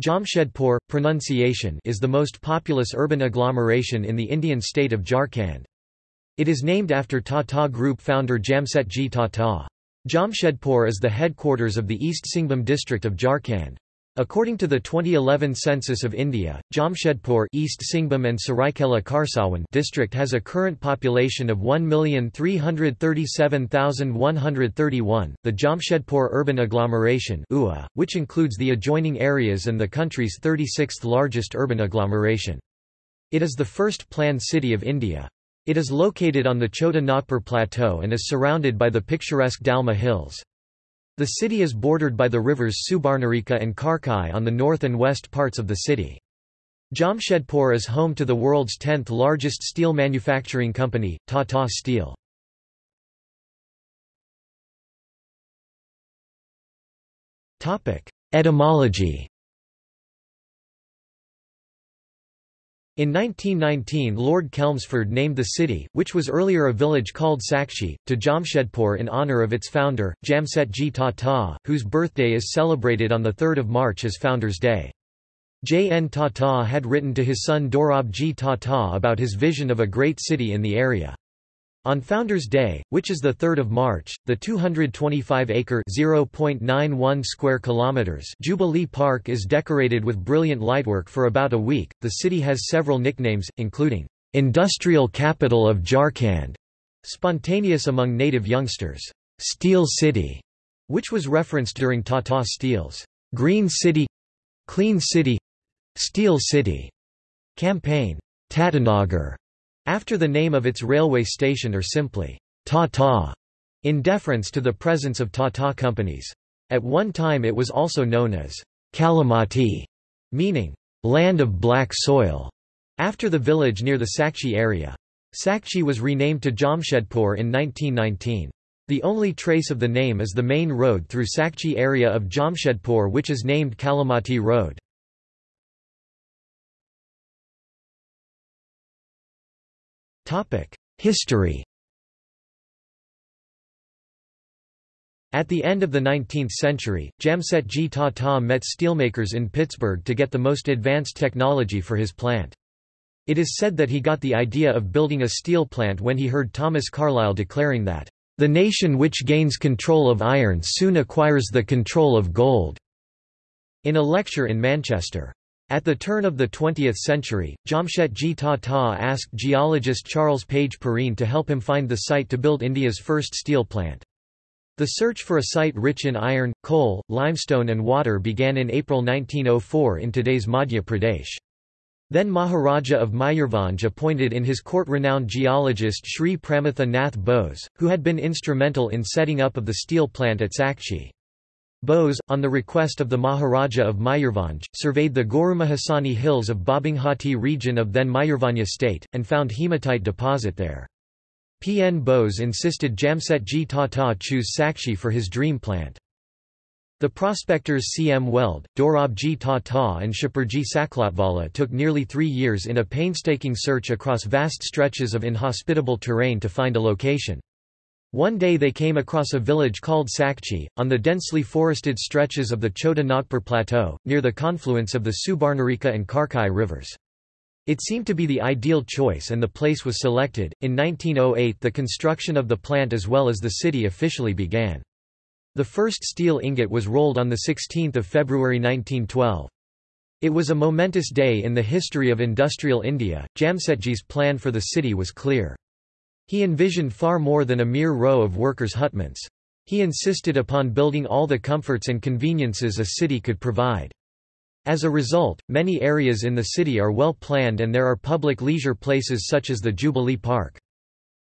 Jamshedpur, pronunciation is the most populous urban agglomeration in the Indian state of Jharkhand. It is named after Tata Group founder Jamsetji Tata. Jamshedpur is the headquarters of the East Singhbhum district of Jharkhand. According to the 2011 census of India, Jamshedpur East Singhbhum and Saraikela Kharsawan district has a current population of 1,337,131. The Jamshedpur urban agglomeration UA, which includes the adjoining areas and the country's 36th largest urban agglomeration. It is the first planned city of India. It is located on the Chota Nagpur plateau and is surrounded by the picturesque Dalma Hills. The city is bordered by the rivers Subarnarekha and Karkai on the north and west parts of the city. Jamshedpur is home to the world's 10th largest steel manufacturing company, Tata Steel. Etymology In 1919 Lord Chelmsford named the city, which was earlier a village called Sakchi, to Jamshedpur in honour of its founder, Jamsetji Tata, whose birthday is celebrated on 3 March as Founders' Day. J. N. Tata had written to his son Dorabji Tata about his vision of a great city in the area. On Founders' Day, which is the 3rd of March, the 225-acre (0.91 square kilometers) Jubilee Park is decorated with brilliant lightwork for about a week. The city has several nicknames, including "Industrial Capital of Jharkhand," spontaneous among native youngsters, "Steel City," which was referenced during Tata Steel's "Green City," "Clean City," "Steel City" campaign, Tatanagar after the name of its railway station or simply Tata, in deference to the presence of Tata companies. At one time it was also known as Kalamati, meaning land of black soil, after the village near the Sakchi area. Sakchi was renamed to Jamshedpur in 1919. The only trace of the name is the main road through Sakchi area of Jamshedpur which is named Kalamati Road. History At the end of the 19th century, Jamsetji Tata met steelmakers in Pittsburgh to get the most advanced technology for his plant. It is said that he got the idea of building a steel plant when he heard Thomas Carlyle declaring that, "...the nation which gains control of iron soon acquires the control of gold." in a lecture in Manchester. At the turn of the 20th century, Jamsetji Tata asked geologist Charles Page Perrine to help him find the site to build India's first steel plant. The search for a site rich in iron, coal, limestone and water began in April 1904 in today's Madhya Pradesh. Then Maharaja of Mayurbhanj appointed in his court renowned geologist Sri Pramatha Nath Bose, who had been instrumental in setting up of the steel plant at Sakchi. Bose, on the request of the Maharaja of Mayurbhanj, surveyed the Gorumahisani hills of Babinghati region of then Mayurbhanj state, and found hematite deposit there. P. N. Bose insisted Jamsetji Tata choose Sakchi for his dream plant. The prospectors C. M. Weld, Dorabji Tata and Shapurji Saklatvala took nearly three years in a painstaking search across vast stretches of inhospitable terrain to find a location. One day they came across a village called Sakchi, on the densely forested stretches of the Chota Nagpur Plateau, near the confluence of the Subarnarekha and Karkai rivers. It seemed to be the ideal choice and the place was selected. In 1908 the construction of the plant as well as the city officially began. The first steel ingot was rolled on 16 February 1912. It was a momentous day in the history of industrial India. Jamsetji's plan for the city was clear. He envisioned far more than a mere row of workers' hutments. He insisted upon building all the comforts and conveniences a city could provide. As a result, many areas in the city are well planned and there are public leisure places such as the Jubilee Park.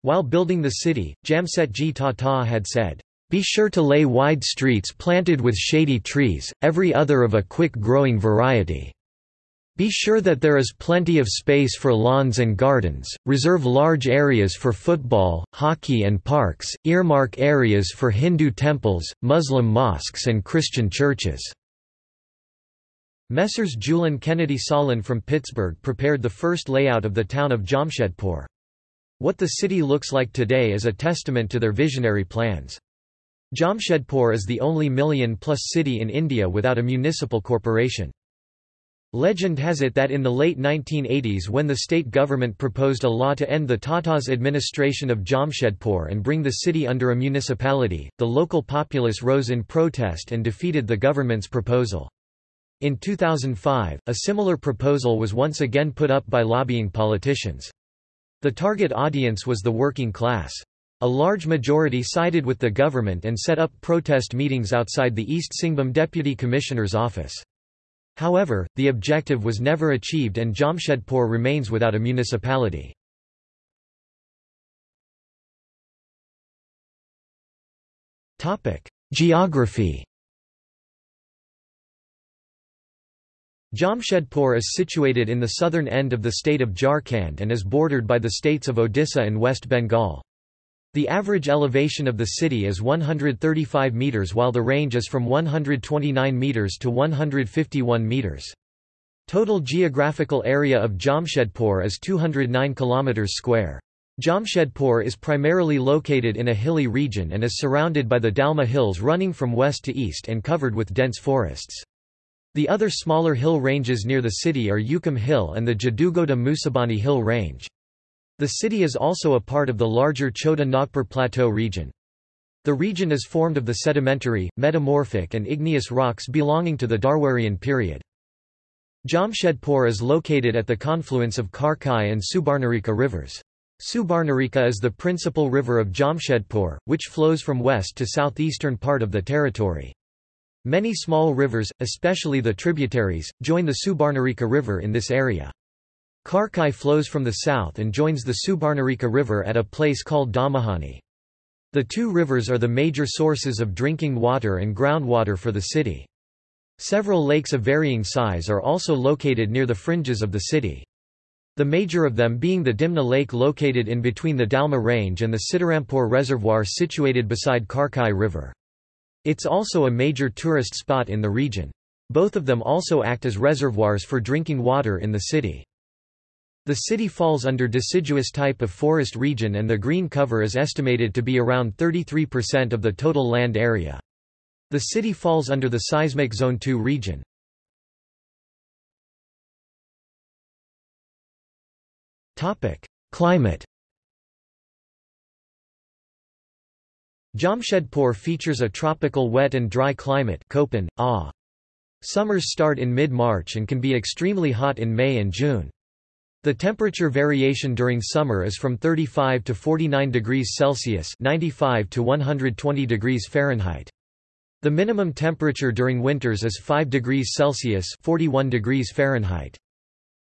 While building the city, Jamsetji Tata had said, "...be sure to lay wide streets planted with shady trees, every other of a quick-growing variety." Be sure that there is plenty of space for lawns and gardens, reserve large areas for football, hockey and parks, earmark areas for Hindu temples, Muslim mosques and Christian churches." Messrs. Julian Kennedy Sahlin from Pittsburgh prepared the first layout of the town of Jamshedpur. What the city looks like today is a testament to their visionary plans. Jamshedpur is the only million-plus city in India without a municipal corporation. Legend has it that in the late 1980s when the state government proposed a law to end the Tatas' administration of Jamshedpur and bring the city under a municipality, the local populace rose in protest and defeated the government's proposal. In 2005, a similar proposal was once again put up by lobbying politicians. The target audience was the working class. A large majority sided with the government and set up protest meetings outside the East Singhbhum Deputy Commissioner's office. However, the objective was never achieved and Jamshedpur remains without a municipality. Geography Jamshedpur is situated in the southern end of the state of Jharkhand and is bordered by the states of Odisha and West Bengal. The average elevation of the city is 135 metres while the range is from 129 metres to 151 metres. Total geographical area of Jamshedpur is 209 km square. Jamshedpur is primarily located in a hilly region and is surrounded by the Dalma Hills running from west to east and covered with dense forests. The other smaller hill ranges near the city are Ukam Hill and the Jadugoda Musabani Hill Range. The city is also a part of the larger Chota Nagpur Plateau region. The region is formed of the sedimentary, metamorphic and igneous rocks belonging to the Dharwarian period. Jamshedpur is located at the confluence of Karkai and Subarnarekha rivers. Subarnarekha is the principal river of Jamshedpur, which flows from west to southeastern part of the territory. Many small rivers, especially the tributaries, join the Subarnarekha river in this area. Karkai flows from the south and joins the Subarnarekha River at a place called Domuhani. The two rivers are the major sources of drinking water and groundwater for the city. Several lakes of varying size are also located near the fringes of the city. The major of them being the Dimna Lake located in between the Dalma Range and the Sitarampur Reservoir situated beside Karkai River. It's also a major tourist spot in the region. Both of them also act as reservoirs for drinking water in the city. The city falls under deciduous type of forest region and the green cover is estimated to be around 33% of the total land area. The city falls under the seismic zone 2 region. Topic: Climate. Jamshedpur features a tropical wet and dry climate Köppen, ah. Summers start in mid-March and can be extremely hot in May and June. The temperature variation during summer is from 35 to 49 degrees Celsius 95 to 120 degrees Fahrenheit. The minimum temperature during winters is 5 degrees Celsius 41 degrees Fahrenheit.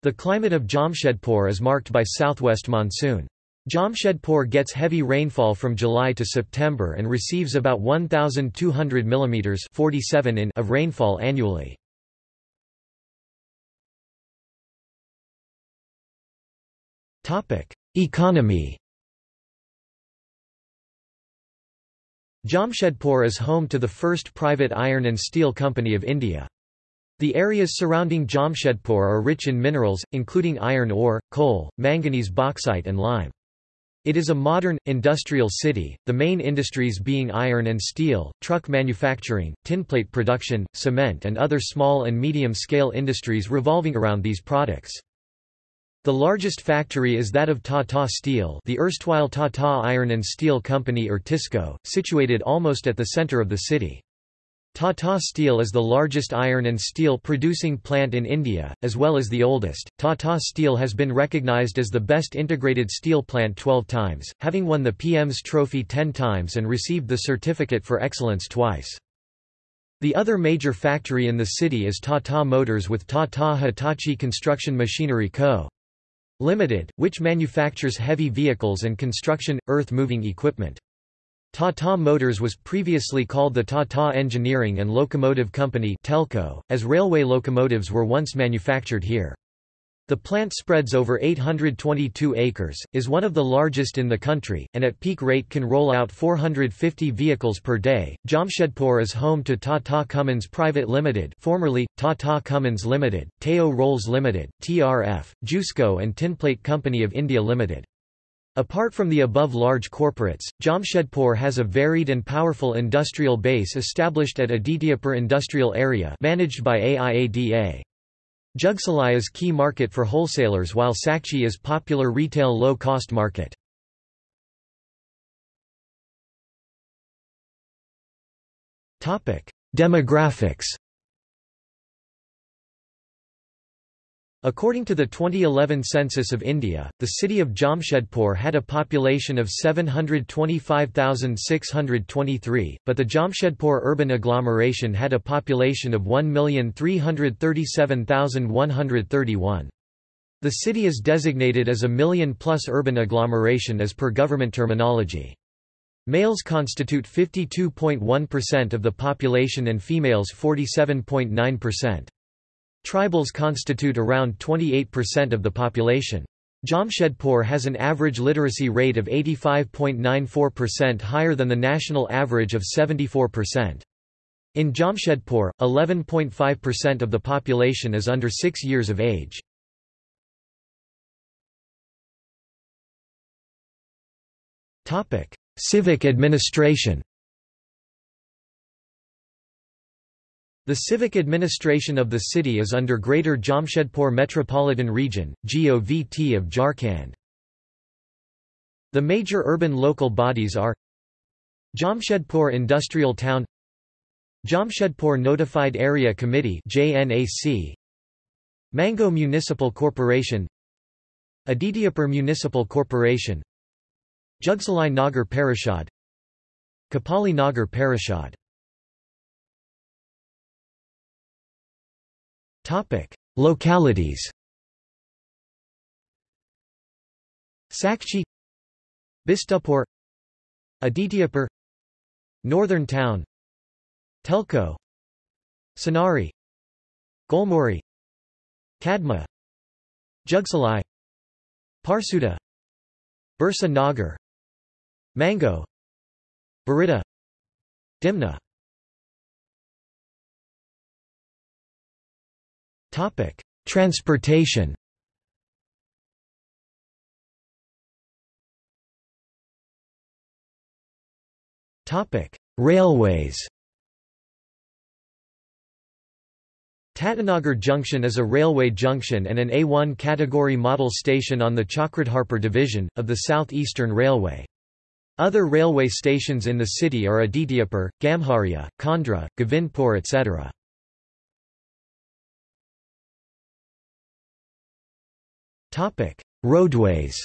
The climate of Jamshedpur is marked by southwest monsoon. Jamshedpur gets heavy rainfall from July to September and receives about 1,200 mm 47 in of rainfall annually. Economy Jamshedpur is home to the first private iron and steel company of India. The areas surrounding Jamshedpur are rich in minerals, including iron ore, coal, manganese bauxite and lime. It is a modern, industrial city, the main industries being iron and steel, truck manufacturing, tinplate production, cement and other small and medium-scale industries revolving around these products. The largest factory is that of Tata Steel the erstwhile Tata Iron and Steel Company or TISCO, situated almost at the center of the city. Tata Steel is the largest iron and steel producing plant in India, as well as the oldest. Tata Steel has been recognized as the best integrated steel plant 12 times, having won the PM's trophy 10 times and received the certificate for excellence twice. The other major factory in the city is Tata Motors with Tata Hitachi Construction Machinery Co. Limited, which manufactures heavy vehicles and construction, earth-moving equipment. Tata Motors was previously called the Tata Engineering and Locomotive Company Telco, as railway locomotives were once manufactured here. The plant spreads over 822 acres, is one of the largest in the country, and at peak rate can roll out 450 vehicles per day. Jamshedpur is home to Tata Cummins Private Limited, formerly Tata Cummins Limited, Tayo Rolls Limited, TRF, Jusco and Tinplate Company of India Limited. Apart from the above large corporates, Jamshedpur has a varied and powerful industrial base established at Adityapur Industrial Area managed by AIADA. Jugsalai is key market for wholesalers while Sakchi is popular retail low-cost market. Demographics According to the 2011 census of India, the city of Jamshedpur had a population of 725,623, but the Jamshedpur urban agglomeration had a population of 1,337,131. The city is designated as a million-plus urban agglomeration as per government terminology. Males constitute 52.1% of the population and females 47.9%. Tribals constitute around 28% of the population. Jamshedpur has an average literacy rate of 85.94% higher than the national average of 74%. In Jamshedpur, 11.5% of the population is under 6 years of age. Civic administration The civic administration of the city is under Greater Jamshedpur Metropolitan Region, GOVT of Jharkhand. The major urban local bodies are Jamshedpur Industrial Town Jamshedpur Notified Area Committee JNAC Mango Municipal Corporation Adityapur Municipal Corporation Jugsalai Nagar Parishad Kapali Nagar Parishad Localities Sakchi Bistupur Adityapur Northern Town Telco, Sonari Golmuri Kadma Jugsalai Parsuda Birsa Nagar Mango Barita Dimna Transportation Railways Tatanagar Junction is a railway junction and an A1 category model station on the Chakradharpur division, of the South Eastern Railway. Other railway stations in the city are Adityapur, Gamharia, Khandra, Govindpur etc. Roadways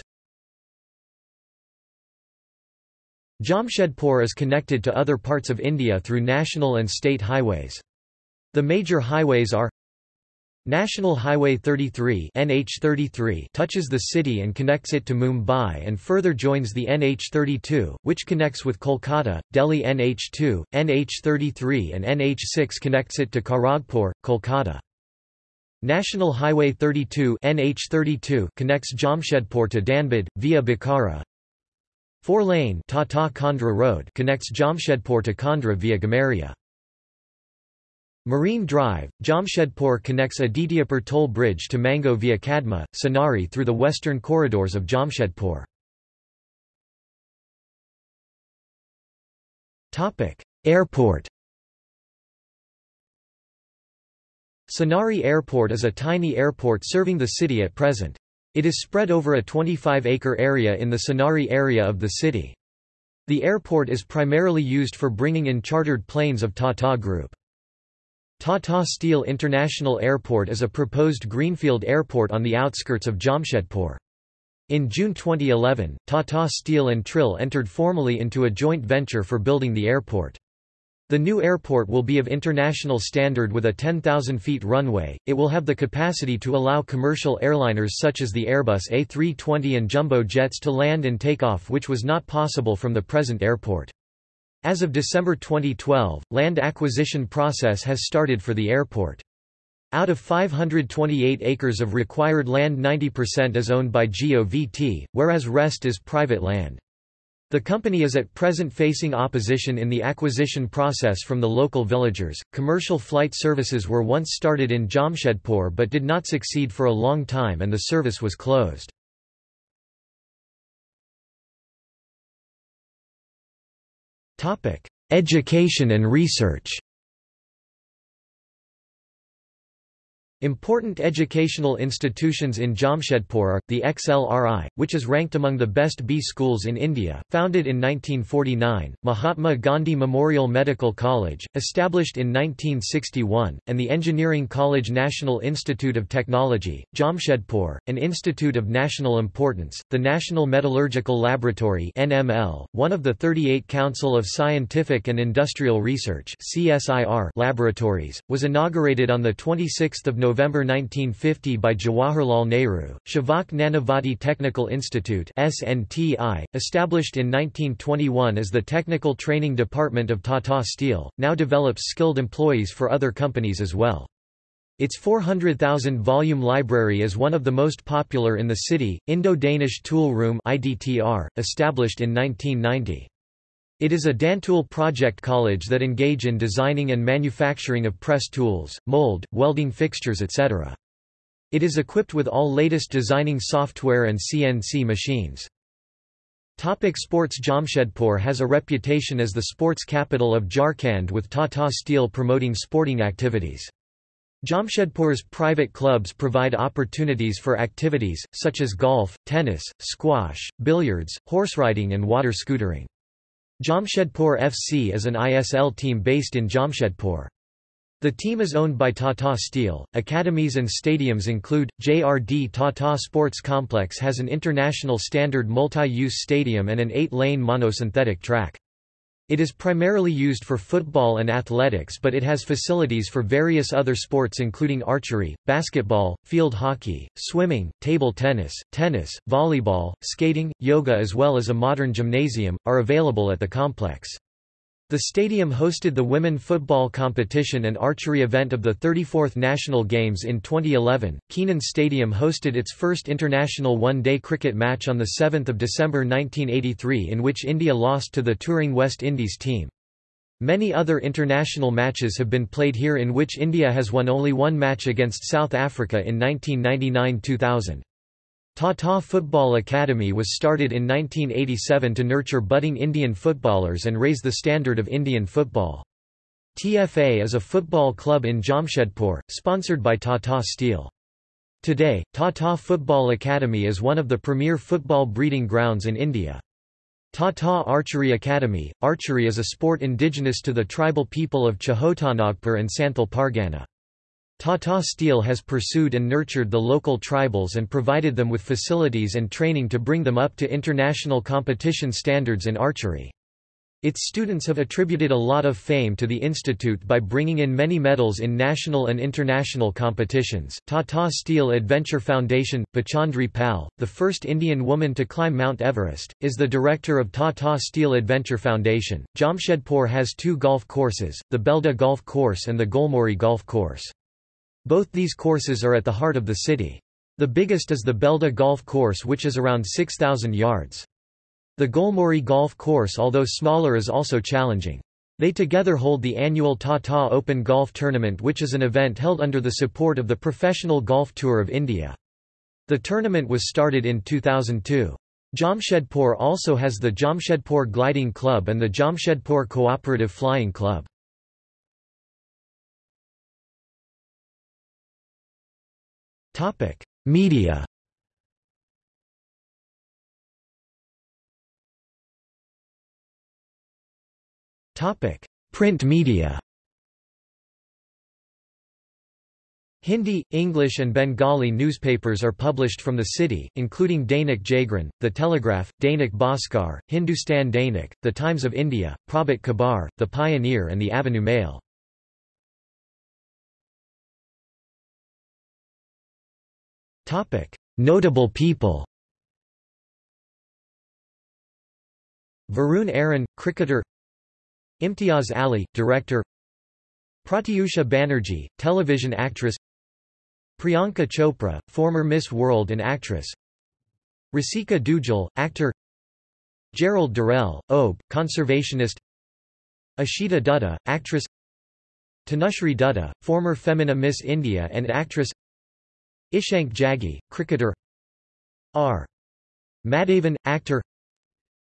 Jamshedpur is connected to other parts of India through national and state highways. The major highways are National Highway 33 NH33 touches the city and connects it to Mumbai and further joins the NH32, which connects with Kolkata, Delhi NH2, NH33 and NH6 connects it to Kharagpur, Kolkata. National Highway 32 NH32 connects Jamshedpur to Dhanbad, via Bokaro. Four-lane Tata Khandra Road connects Jamshedpur to Khandra via Gamharia. Marine Drive, Jamshedpur connects Adityapur toll bridge to Mango via Kadma, Sonari through the western corridors of Jamshedpur. Airport Sonari Airport is a tiny airport serving the city at present. It is spread over a 25-acre area in the Sonari area of the city. The airport is primarily used for bringing in chartered planes of Tata Group. Tata Steel International Airport is a proposed greenfield airport on the outskirts of Jamshedpur. In June 2011, Tata Steel and Trill entered formally into a joint venture for building the airport. The new airport will be of international standard with a 10,000 feet runway. It will have the capacity to allow commercial airliners such as the Airbus A320 and jumbo jets to land and take off, which was not possible from the present airport. As of December 2012, land acquisition process has started for the airport. Out of 528 acres of required land 90% is owned by GOVT, whereas rest is private land. The company is at present facing opposition in the acquisition process from the local villagers. Commercial flight services were once started in Jamshedpur but did not succeed for a long time and the service was closed. Topic: Education and research. Important educational institutions in Jamshedpur are, the XLRI, which is ranked among the best B schools in India, founded in 1949, Mahatma Gandhi Memorial Medical College, established in 1961, and the Engineering College National Institute of Technology, Jamshedpur, an institute of national importance, the National Metallurgical Laboratory NML, one of the 38 Council of Scientific and Industrial Research CSIR laboratories, was inaugurated on 26 November November 1950 by Jawaharlal Nehru, Shavak Nanavati Technical Institute SNTI, established in 1921 as the Technical Training Department of Tata Steel, now develops skilled employees for other companies as well. Its 400,000 volume library is one of the most popular in the city. Indo-Danish Tool Room established in 1990. It is a Dantool project college that engage in designing and manufacturing of press tools, mold, welding fixtures etc. It is equipped with all latest designing software and CNC machines. Topic sports Jamshedpur has a reputation as the sports capital of Jharkhand with Tata Steel promoting sporting activities. Jamshedpur's private clubs provide opportunities for activities, such as golf, tennis, squash, billiards, horseriding and water scootering. Jamshedpur FC is an ISL team based in Jamshedpur. The team is owned by Tata Steel. Academies and stadiums include JRD Tata Sports Complex has an international standard multi-use stadium and an 8-lane monosynthetic track. It is primarily used for football and athletics but it has facilities for various other sports including archery, basketball, field hockey, swimming, table tennis, tennis, volleyball, skating, yoga as well as a modern gymnasium, are available at the complex. The stadium hosted the women football competition and archery event of the 34th National Games in 2011. Keenan Stadium hosted its first international one-day cricket match on 7 December 1983 in which India lost to the touring West Indies team. Many other international matches have been played here in which India has won only one match against South Africa in 1999–2000. Tata Football Academy was started in 1987 to nurture budding Indian footballers and raise the standard of Indian football. TFA is a football club in Jamshedpur, sponsored by Tata Steel. Today, Tata Football Academy is one of the premier football breeding grounds in India. Tata Archery Academy – Archery is a sport indigenous to the tribal people of Chotanagpur and Santhal Pargana. Tata Steel has pursued and nurtured the local tribals and provided them with facilities and training to bring them up to international competition standards in archery. Its students have attributed a lot of fame to the institute by bringing in many medals in national and international competitions. Tata Steel Adventure Foundation, Bachendri Pal, the first Indian woman to climb Mount Everest, is the director of Tata Steel Adventure Foundation. Jamshedpur has two golf courses, the Beldih Golf Course and the Golmuri Golf Course. Both these courses are at the heart of the city. The biggest is the Beldih Golf Course which is around 6,000 yards. The Golmuri Golf Course although smaller is also challenging. They together hold the annual Tata Open Golf Tournament which is an event held under the support of the Professional Golf Tour of India. The tournament was started in 2002. Jamshedpur also has the Jamshedpur Gliding Club and the Jamshedpur Cooperative Flying Club. Topic: Media. Topic: Print media. Hindi, English and Bengali newspapers are published from the city, including Dainik Jagran, The Telegraph, Dainik Bhaskar, Hindustan Dainik, The Times of India, Prabhat Khabar, The Pioneer and The Avenue Mail. Notable people. Varun Aaron, cricketer. Imtiaz Ali, director. Pratyusha Banerjee, television actress. Priyanka Chopra, former Miss World and actress. Rasika Dugal, actor. Gerald Durrell, OB, conservationist. Ashita Dutta, actress. Tanushree Dutta, former Femina Miss India and actress Ishank Jaggi, cricketer. R. Madhavan, actor.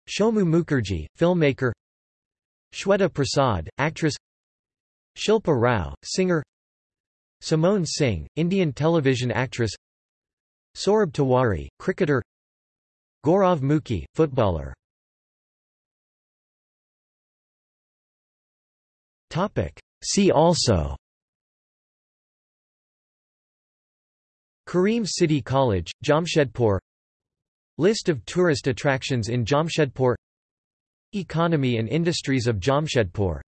Shomu Mukherjee, filmmaker. Shweta Prasad, actress. Shilpa Rao, singer. Simone Singh, Indian television actress. Saurabh Tiwari, cricketer. Gaurav Mukhi, footballer. See also Kareem City College, Jamshedpur. List of tourist attractions in Jamshedpur. Economy and industries of Jamshedpur.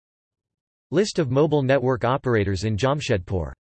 List of mobile network operators in Jamshedpur